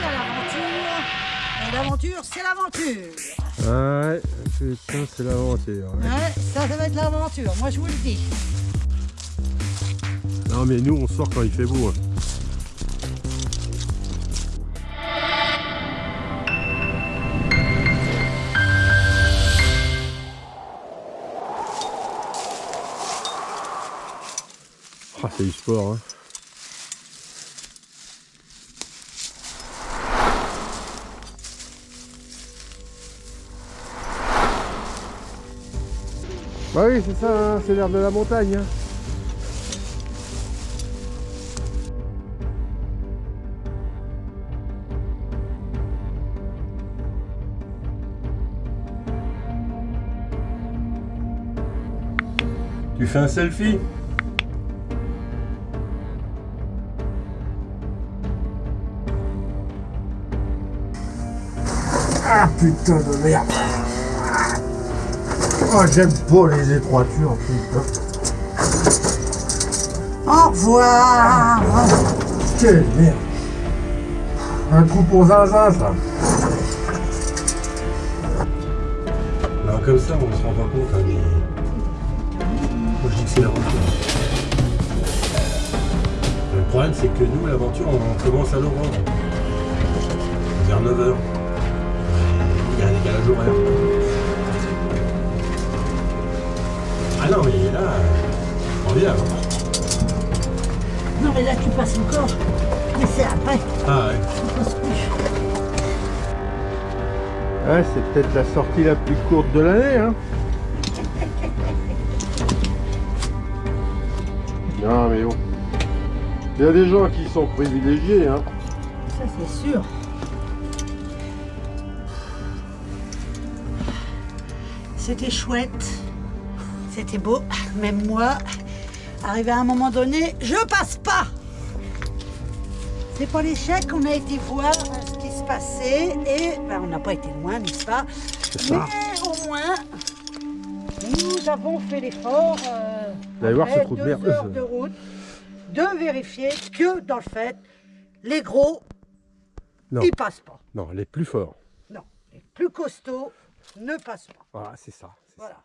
parti à l'aventure. Et l'aventure, c'est l'aventure. Ouais, putain, c'est l'aventure. Ouais. Ouais, ça, ça va être l'aventure. Moi, je vous le dis. Non, mais nous, on sort quand il fait beau. hein. Ah, c'est du sport. Hein. Bah oui, c'est ça, hein, c'est l'air de la montagne. hein. Tu fais un selfie? Ah putain de merde Oh j'aime pas les étroitures putain Au revoir. Quelle merde Un coup pour zinzin ça Alors comme ça, on se rend pas compte, hein, mais... Moi je dis que c'est l'aventure. Le problème, c'est que nous, l'aventure, on commence à l'aurore. Vers 9h. Il y a un décalage horaire. Ah non, mais là, on vient. Non, mais là, tu passes encore. Mais c'est après. Ah ouais. Tu passes plus. Ouais, c'est peut-être la sortie la plus courte de l'année, hein. Non, mais bon. Il y a des gens qui sont privilégiés, hein. Ça, c'est sûr. C'était chouette. C'était beau. Même moi, arrivé à un moment donné, je passe pas. C'est pas l'échec qu'on a été voir ce qui se passait et ben, on n'a pas été loin, n'est-ce pas? Ça. Mais au moins, nous avons fait l'effort. euh, voir ce après trou de deux merde. heures de route, de vérifier que dans le fait, les gros, Non. ils passent pas. Non, les plus forts. Non, les plus costauds ne passent pas. Voilà, c'est ça. c'est ça. Voilà.